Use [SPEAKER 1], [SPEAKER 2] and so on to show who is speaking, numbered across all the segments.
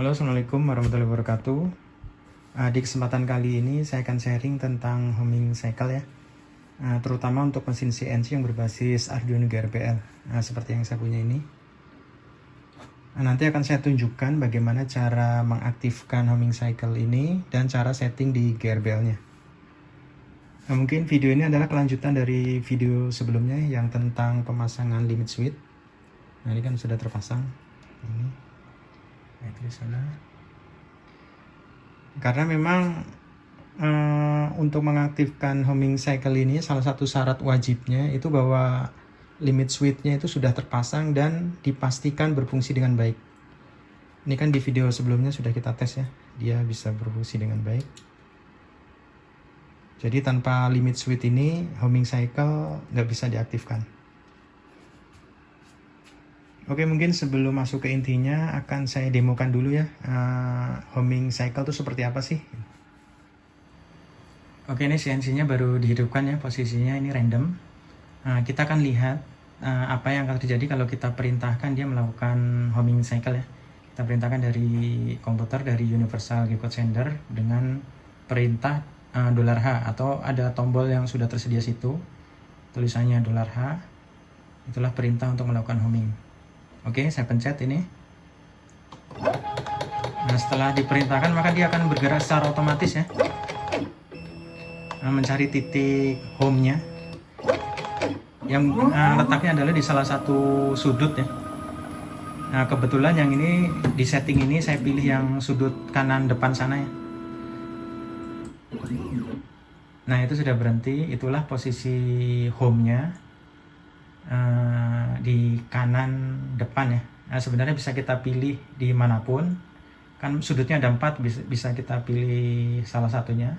[SPEAKER 1] Halo Assalamualaikum warahmatullahi wabarakatuh uh, Di kesempatan kali ini saya akan sharing tentang homing cycle ya uh, Terutama untuk mesin CNC yang berbasis Arduino GRPL uh, Seperti yang saya punya ini Nanti akan saya tunjukkan bagaimana cara mengaktifkan homing cycle ini Dan cara setting di GRBL nya Nah, mungkin video ini adalah kelanjutan dari video sebelumnya yang tentang pemasangan limit switch. Nah, ini kan sudah terpasang. Ini. Nah. Karena memang uh, untuk mengaktifkan homing cycle ini salah satu syarat wajibnya itu bahwa limit switch-nya itu sudah terpasang dan dipastikan berfungsi dengan baik. Ini kan di video sebelumnya sudah kita tes ya, dia bisa berfungsi dengan baik. Jadi tanpa limit switch ini homing cycle nggak bisa diaktifkan. Oke mungkin sebelum masuk ke intinya akan saya demokan dulu ya uh, homing cycle itu seperti apa sih. Oke ini CNC-nya baru dihidupkan ya posisinya ini random. Uh, kita akan lihat uh, apa yang akan terjadi kalau kita perintahkan dia melakukan homing cycle ya. Kita perintahkan dari komputer dari Universal G-Code Sender dengan perintah uh, H atau ada tombol yang sudah tersedia situ tulisannya dolar H itulah perintah untuk melakukan homing oke saya pencet ini. Nah setelah diperintahkan maka dia akan bergerak secara otomatis ya. Nah, mencari titik home nya yang uh, letaknya adalah di salah satu sudut ya. Nah kebetulan yang ini di setting ini saya pilih yang sudut kanan depan sana ya. Nah itu sudah berhenti, itulah posisi home-nya uh, di kanan depan ya. Nah, sebenarnya bisa kita pilih di mana pun, kan sudutnya ada empat, bisa, bisa kita pilih salah satunya.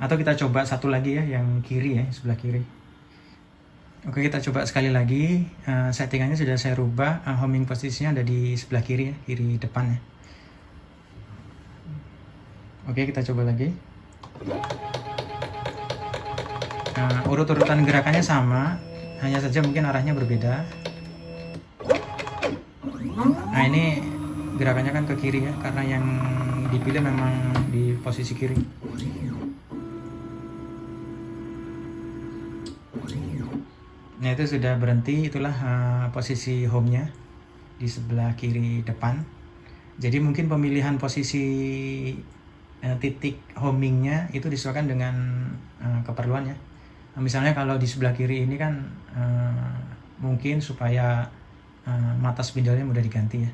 [SPEAKER 1] Atau kita coba satu lagi ya, yang kiri ya, sebelah kiri. Oke kita coba sekali lagi, uh, settingannya sudah saya rubah, uh, homing posisinya ada di sebelah kiri ya, kiri depan ya. Oke kita coba lagi. Nah, urut-urutan gerakannya sama, hanya saja mungkin arahnya berbeda. Nah, ini gerakannya kan ke kiri ya, karena yang dipilih memang di posisi kiri. Nah, itu sudah berhenti, itulah uh, posisi home-nya di sebelah kiri depan. Jadi mungkin pemilihan posisi uh, titik homingnya itu disesuaikan dengan uh, keperluannya. Nah, misalnya kalau di sebelah kiri ini kan uh, mungkin supaya uh, mata spindolnya mudah diganti ya.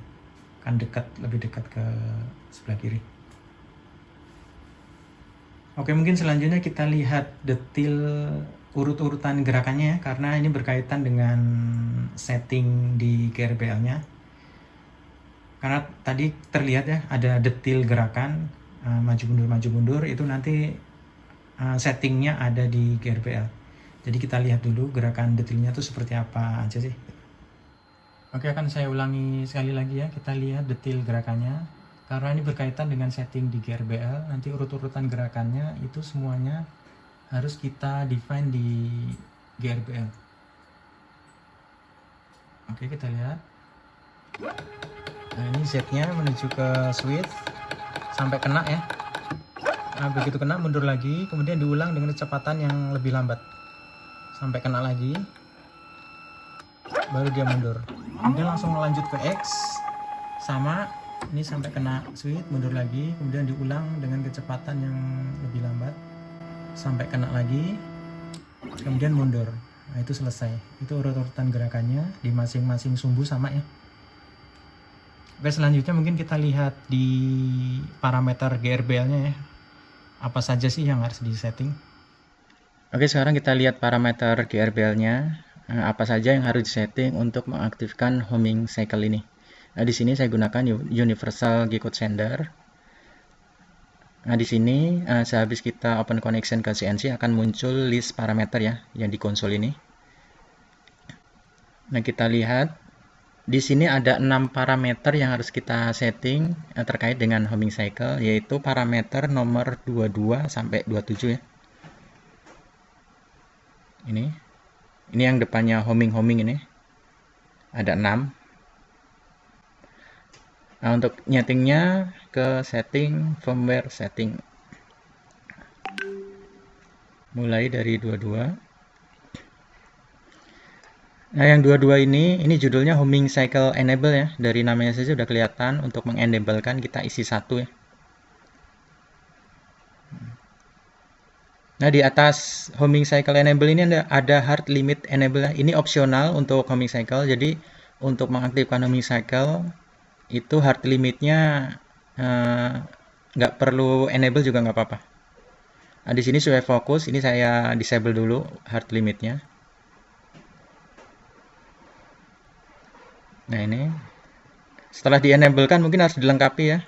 [SPEAKER 1] Kan dekat lebih dekat ke sebelah kiri. Oke mungkin selanjutnya kita lihat detail urut-urutan gerakannya ya karena ini berkaitan dengan setting di GRBL nya karena tadi terlihat ya ada detail gerakan uh, maju mundur maju mundur itu nanti uh, settingnya ada di GRPL. Jadi kita lihat dulu gerakan detailnya itu seperti apa aja sih. Oke akan saya ulangi sekali lagi ya, kita lihat detail gerakannya. Karena ini berkaitan dengan setting di GRBL, nanti urut-urutan gerakannya itu semuanya harus kita define di GRBL. Oke kita lihat. Nah ini Z-nya menuju ke switch sampai kena ya nah, begitu kena mundur lagi kemudian diulang dengan kecepatan yang lebih lambat. Sampai kena lagi baru dia mundur. Kemudian langsung lanjut ke X sama ini sampai kena switch mundur lagi kemudian diulang dengan kecepatan yang lebih lambat. Sampai kena lagi kemudian mundur. Nah itu selesai. Itu urut-urutan gerakannya di masing-masing sumbu sama ya. Oke selanjutnya mungkin kita lihat di parameter GRBL nya ya apa saja sih yang harus disetting? Oke, sekarang kita lihat parameter GRBL-nya. Eh, apa saja yang harus disetting untuk mengaktifkan homing cycle ini. Nah, di sini saya gunakan Universal G-Code Sender. Nah, di sini uh, sehabis kita open connection ke CNC akan muncul list parameter ya yang di konsol ini. Nah, kita lihat di sini ada enam parameter yang harus kita setting eh, terkait dengan homing cycle, yaitu parameter nomor 22 sampai 27 ya. Ini. Ini yang depannya homing-homing ini. Ada 6. Nah, untuk nyetingnya ke setting firmware setting. Mulai dari 22. Nah, yang dua-dua ini, ini judulnya homing cycle enable ya. Dari namanya saja sudah kelihatan untuk mengenablekan kita isi satu ya. Nah, di atas homing cycle enable ini ada, hard limit enable. Ya. Ini opsional untuk homing cycle. Jadi, untuk mengaktifkan homing cycle, itu hard limitnya eh, nggak uh, perlu enable juga nggak apa-apa. Nah, di sini supaya fokus, ini saya disable dulu hard limitnya. Nah ini, setelah di enable kan mungkin harus dilengkapi ya,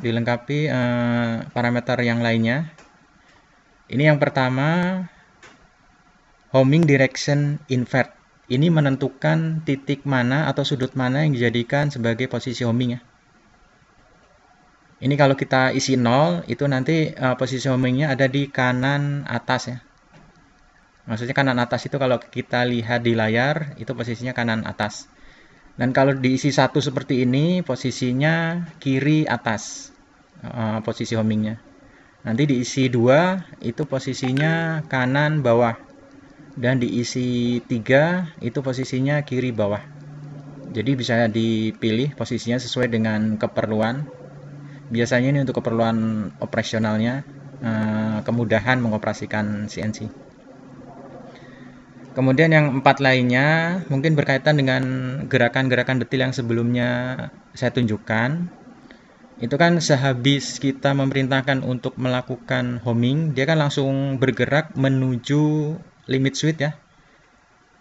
[SPEAKER 1] dilengkapi uh, parameter yang lainnya. Ini yang pertama, homing direction invert. Ini menentukan titik mana atau sudut mana yang dijadikan sebagai posisi homing ya. Ini kalau kita isi 0, itu nanti uh, posisi homingnya ada di kanan atas ya. Maksudnya kanan atas itu kalau kita lihat di layar, itu posisinya kanan atas. Dan kalau diisi satu seperti ini, posisinya kiri atas, uh, posisi homingnya. Nanti diisi dua, itu posisinya kanan bawah. Dan diisi tiga itu posisinya kiri bawah. Jadi bisa dipilih posisinya sesuai dengan keperluan. Biasanya ini untuk keperluan operasionalnya eh, kemudahan mengoperasikan CNC kemudian yang empat lainnya mungkin berkaitan dengan gerakan-gerakan detail yang sebelumnya saya tunjukkan itu kan sehabis kita memerintahkan untuk melakukan homing dia kan langsung bergerak menuju limit switch ya.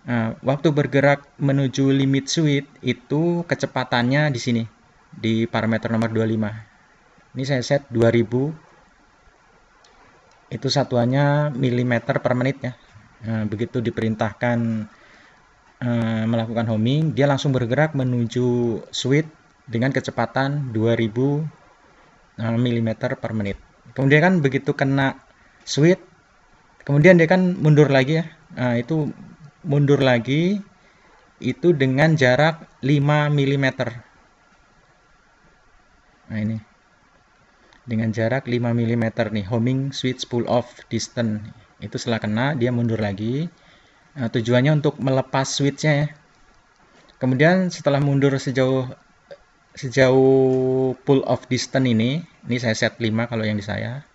[SPEAKER 1] Nah, waktu bergerak menuju limit switch itu kecepatannya di sini di parameter nomor 25. Ini saya set 2000 itu satuannya milimeter per menit ya. Nah, begitu diperintahkan uh, melakukan homing, dia langsung bergerak menuju switch dengan kecepatan 2000 mm per menit. Kemudian kan begitu kena switch kemudian dia kan mundur lagi ya. Nah itu mundur lagi itu dengan jarak 5 mm nah ini. Dengan jarak 5 mm nih homing switch pull off distance itu setelah kena dia mundur lagi nah, tujuannya untuk melepas switchnya ya kemudian setelah mundur sejauh sejauh pull off distance ini ini saya set 5 kalau yang di saya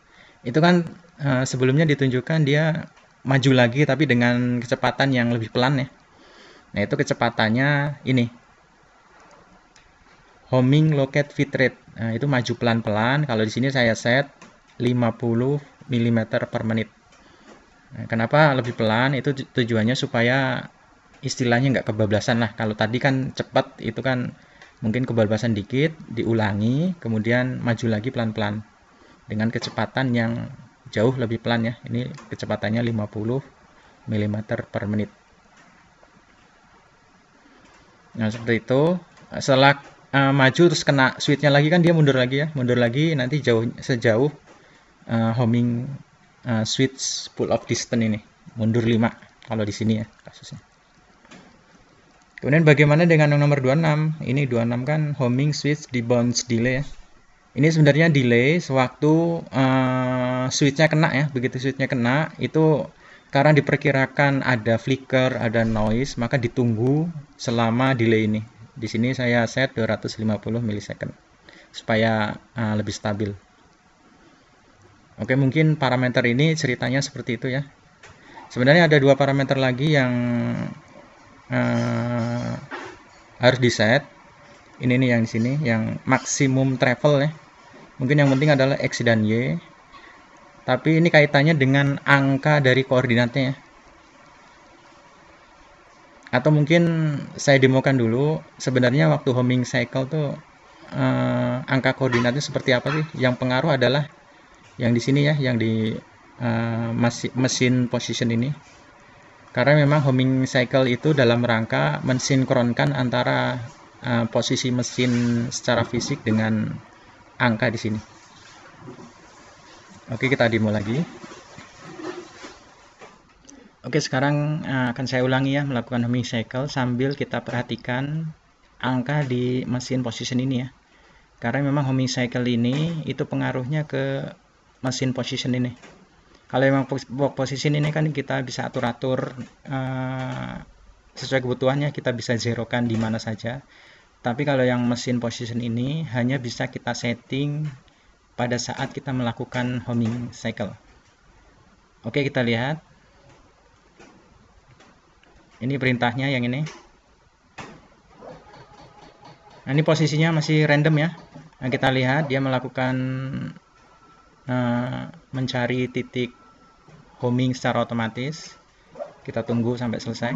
[SPEAKER 1] itu kan uh, sebelumnya ditunjukkan dia maju lagi tapi dengan kecepatan yang lebih pelan ya. Nah, itu kecepatannya ini. Homing locate fit rate. Nah, itu maju pelan-pelan. Kalau di sini saya set 50 mm per menit. Nah, kenapa lebih pelan? Itu tujuannya supaya istilahnya nggak kebablasan lah. Kalau tadi kan cepat, itu kan mungkin kebablasan dikit, diulangi, kemudian maju lagi pelan-pelan. Dengan kecepatan yang jauh lebih pelan ya. Ini kecepatannya 50 mm per menit. Nah seperti itu. Setelah uh, maju terus kena switchnya lagi kan dia mundur lagi ya. Mundur lagi nanti jauh sejauh uh, homing uh, switch pull off distance ini. Mundur 5 kalau di sini ya kasusnya. Kemudian bagaimana dengan yang nomor 26 ini 26 kan homing switch di bounce delay ya. Ini sebenarnya delay sewaktu uh, switchnya kena ya. Begitu switchnya kena itu karena diperkirakan ada flicker ada noise maka ditunggu selama delay ini. Di sini saya set 250 milisecond supaya uh, lebih stabil oke mungkin parameter ini ceritanya seperti itu ya. Sebenarnya ada dua parameter lagi yang uh, harus di set ini nih yang di sini yang maksimum travel ya. Mungkin yang penting adalah X dan Y. Tapi ini kaitannya dengan angka dari koordinatnya ya. atau mungkin saya demokan dulu sebenarnya waktu homing cycle tuh eh, angka koordinatnya seperti apa sih? Yang pengaruh adalah yang di sini ya yang di eh, mesin position ini karena memang homing cycle itu dalam rangka mensinkronkan antara uh, posisi mesin secara fisik dengan angka di sini. Oke, kita demo lagi. Oke, sekarang eh, akan saya ulangi ya melakukan homing cycle sambil kita perhatikan angka di mesin position ini ya. karena memang homing cycle ini itu pengaruhnya ke mesin position ini. Kalau memang position ini kan kita bisa atur-atur uh, sesuai kebutuhannya kita bisa zerokan di mana saja. Tapi kalau yang mesin position ini hanya bisa kita setting pada saat kita melakukan homing cycle. Oke kita lihat. Ini perintahnya yang ini. Nah ini posisinya masih random ya. Nah kita lihat dia melakukan mencari titik homing secara otomatis kita tunggu sampai selesai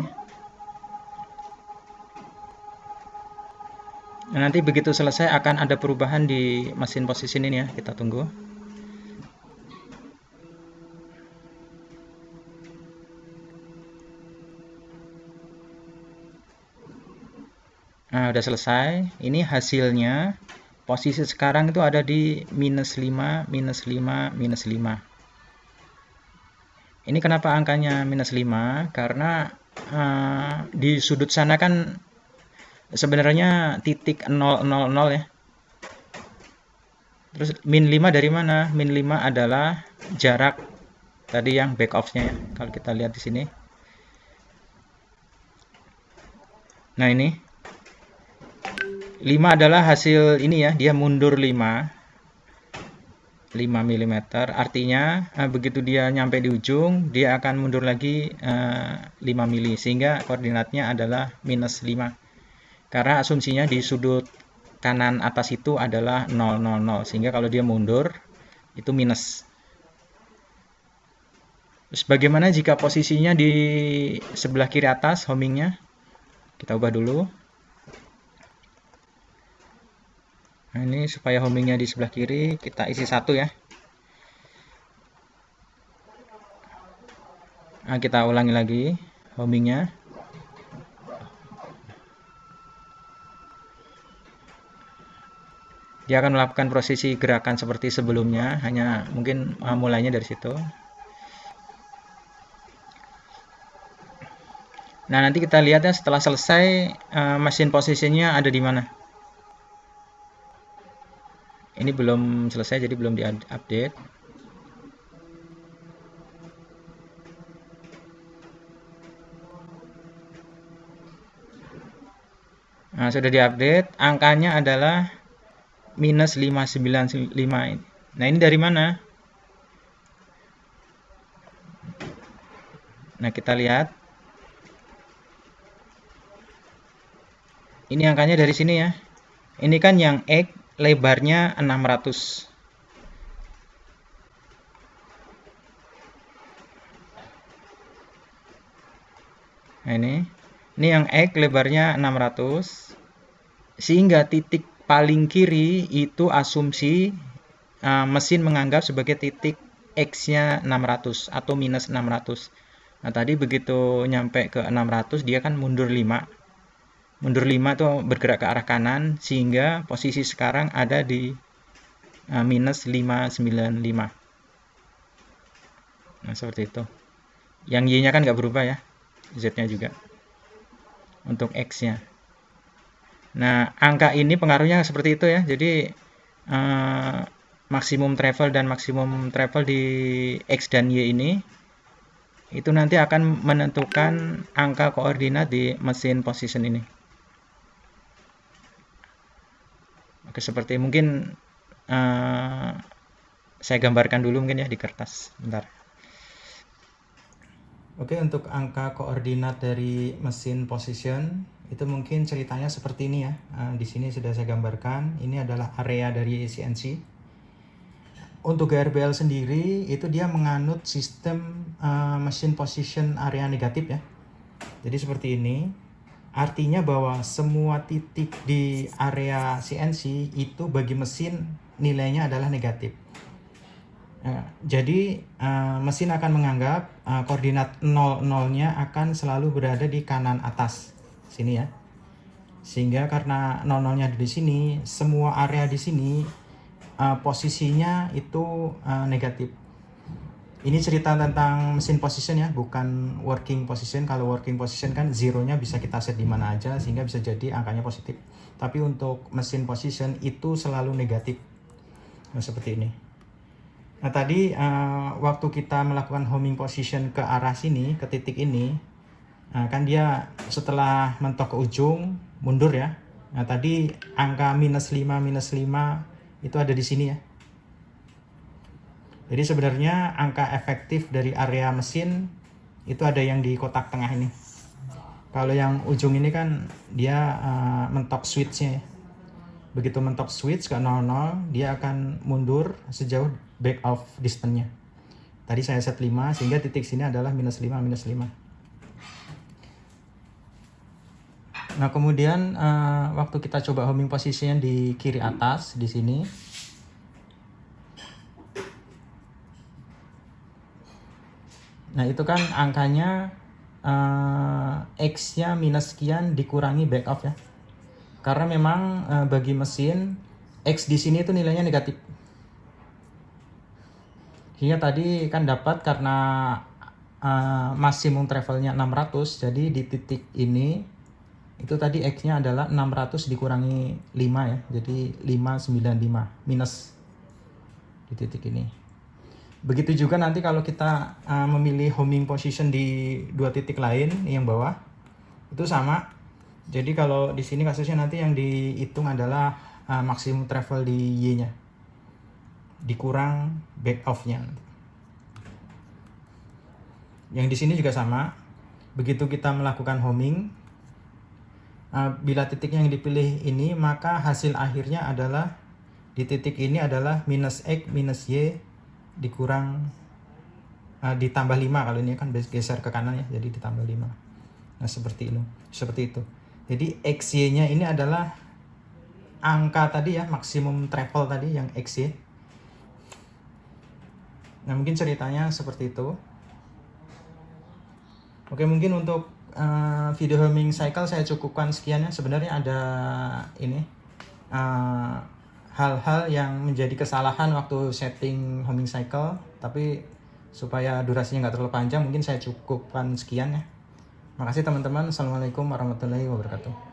[SPEAKER 1] nah, nanti begitu selesai akan ada perubahan di mesin posisi ini ya kita tunggu Nah, udah selesai. Ini hasilnya. Posisi sekarang itu ada di minus 5, minus 5, minus 5. Ini kenapa angkanya minus 5? Karena uh, di sudut sana kan sebenarnya titik 000 ya. Terus min 5 dari mana? Min 5 adalah jarak tadi yang back off-nya ya. Kalau kita lihat di sini. Nah, ini 5 adalah hasil ini ya, dia mundur 5. 5 mm. Artinya uh, begitu dia nyampe di ujung, dia akan mundur lagi eh, 5 mm sehingga koordinatnya adalah minus 5. Karena asumsinya di sudut kanan atas itu adalah 0 0 0 sehingga kalau dia mundur itu minus. Terus bagaimana jika posisinya di sebelah kiri atas homingnya? Kita ubah dulu. Nah, ini supaya homingnya di sebelah kiri kita isi satu ya. Nah, kita ulangi lagi homingnya. Dia akan melakukan prosesi gerakan seperti sebelumnya, hanya mungkin uh, mulainya dari situ. Nah, nanti kita lihat ya setelah selesai uh, mesin posisinya ada di mana. Ini belum selesai jadi belum diupdate Nah, sudah diupdate, angkanya adalah minus 595 ini. Nah, ini dari mana? Nah, kita lihat. Ini angkanya dari sini ya. Ini kan yang X lebarnya 600 nah ini. Ini yang X lebarnya 600 sehingga titik paling kiri itu asumsi uh, mesin menganggap sebagai titik X-nya 600 atau minus 600 nah tadi begitu nyampe ke 600 dia kan mundur 5 mundur 5 itu bergerak ke arah kanan sehingga posisi sekarang ada di uh, minus 595 nah seperti itu. Yang Y nya kan nggak berubah ya Z nya juga. Untuk X nya nah angka ini pengaruhnya seperti itu ya. Jadi uh, maksimum travel dan maksimum travel di X dan Y ini itu nanti akan menentukan angka koordinat di mesin position ini Oke, seperti mungkin uh, saya gambarkan dulu mungkin ya di kertas. Bentar. Oke, untuk angka koordinat dari mesin position itu mungkin ceritanya seperti ini ya. Uh, di sini sudah saya gambarkan. Ini adalah area dari CNC. Untuk GRBL sendiri itu dia menganut sistem uh, mesin position area negatif ya. Jadi seperti ini. Artinya bahwa semua titik di area CNC itu bagi mesin nilainya adalah negatif. Nah, jadi uh, mesin akan menganggap uh, koordinat 0, 0-nya akan selalu berada di kanan atas. Sini ya. Sehingga karena 0, 0-nya ada di sini, semua area di sini uh, posisinya itu negatif ini cerita tentang mesin position ya, bukan working position. Kalau working position kan zero-nya bisa kita set di mana aja sehingga bisa jadi angkanya positif. tapi untuk mesin position itu selalu negatif nah, seperti ini nah tadi uh, waktu kita melakukan homing position ke arah sini ke titik ini nah, kan dia setelah mentok ke ujung mundur ya nah tadi angka minus 5 minus 5 itu ada di sini ya jadi sebenarnya angka efektif dari area mesin itu ada yang di kotak tengah ini. Kalau yang ujung ini kan dia uh, mentok switchnya ya. Begitu mentok switch ke 00, dia akan mundur sejauh back off distance-nya. Tadi saya set 5, sehingga titik sini adalah minus 5, minus 5. Nah kemudian uh, waktu kita coba homing position di kiri atas, di sini, Nah itu kan angkanya uh, X-nya minus sekian dikurangi back off ya. Karena memang uh, bagi mesin X di sini itu nilainya negatif. Hingga tadi kan dapat karena uh, maksimum travelnya 600 jadi di titik ini itu tadi X-nya adalah 600 dikurangi 5 ya. Jadi 595 minus di titik ini. Begitu juga nanti kalau kita uh, memilih homing position di dua titik lain yang bawah itu sama. Jadi kalau di sini kasusnya nanti yang dihitung adalah uh, maksimum travel di Y-nya. Dikurang back off-nya. Yang di sini juga sama. Begitu kita melakukan homing, uh, bila titik yang dipilih ini, maka hasil akhirnya adalah di titik ini adalah minus X minus Y dikurang uh, ditambah 5 kalau ini kan geser ke kanan ya jadi ditambah 5 nah seperti itu seperti itu. Jadi XY nya ini adalah angka tadi ya maksimum travel tadi yang XY nah mungkin ceritanya seperti itu. Oke mungkin untuk uh, video homing cycle saya cukupkan sekian ya. Sebenarnya ada ini uh, hal-hal yang menjadi kesalahan waktu setting homing cycle tapi supaya durasinya nggak terlalu panjang mungkin saya cukupkan sekian ya. Makasih teman-teman. Assalamualaikum warahmatullahi wabarakatuh